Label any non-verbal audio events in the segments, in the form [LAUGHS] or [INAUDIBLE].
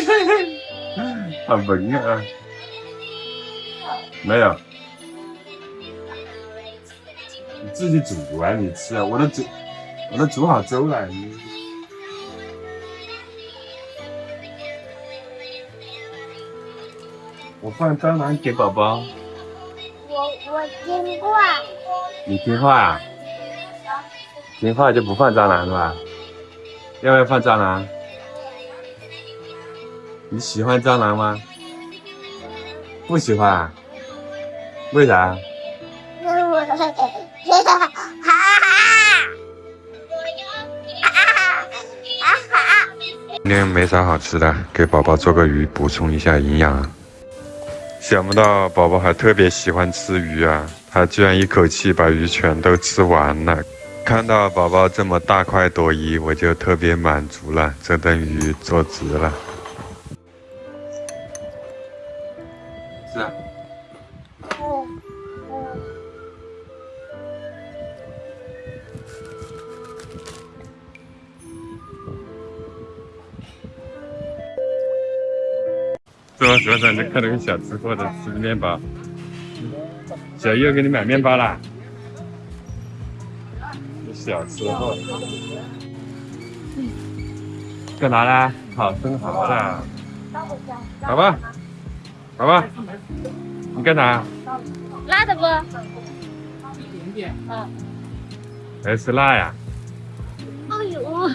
[LAUGHS] 好萌啊！没有，你自己煮啊，你吃啊，我都煮，我都煮好粥了。我放蟑螂给宝宝。我我听话。你听话啊？听话就不放蟑螂是吧？要不要放蟑螂？你喜欢蟑螂吗？不喜欢啊？为啥？[LAUGHS] 今天没啥好吃的，给宝宝做个鱼补充一下营养。想不到宝宝还特别喜欢吃鱼啊，他居然一口气把鱼全都吃完了。看到宝宝这么大快朵颐，我就特别满足了，这顿鱼做值了。是吧？学长就看到个小吃货的吃面包，小优给你买面包啦。小吃货，干啥啦？好生蚝啦，好吧，好吧，你干啥？辣的不？一点点。嗯。还是辣呀？哎呦！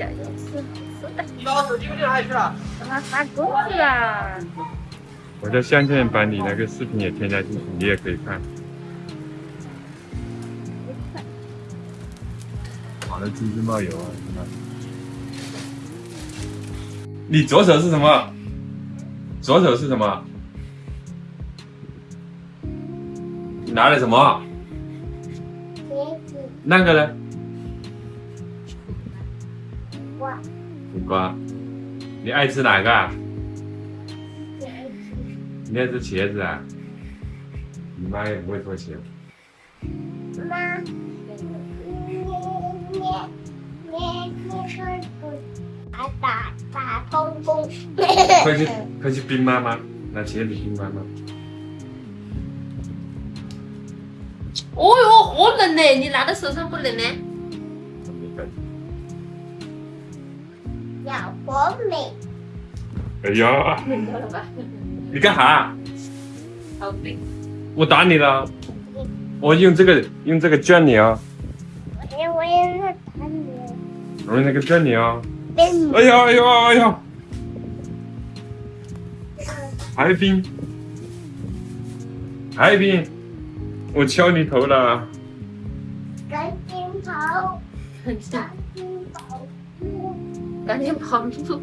谢小优吃吃的。你把我手机给丢哪里去了？把它发过去了。我在相片把你那个视频也添加进去，你也可以看。的猪猪冒油啊！你左手是什么？左手是什么？你拿的什么？那个呢？瓜。你爱吃哪个？你爱吃茄子啊？你妈也不会做茄子。妈。打打通风，快去快去冰妈妈，拿茄子冰妈妈。哦哟，好冷呢，你拿在手上不冷呢？要活美。哎呀！[LAUGHS] 你干啥？好冰。我打你了。我用这个用这个卷你啊。我我也在打你。我用那个卷你啊。哎呀哎呀哎呀！还冰，还冰，我敲你头了。赶紧跑！赶紧跑！赶紧跑路！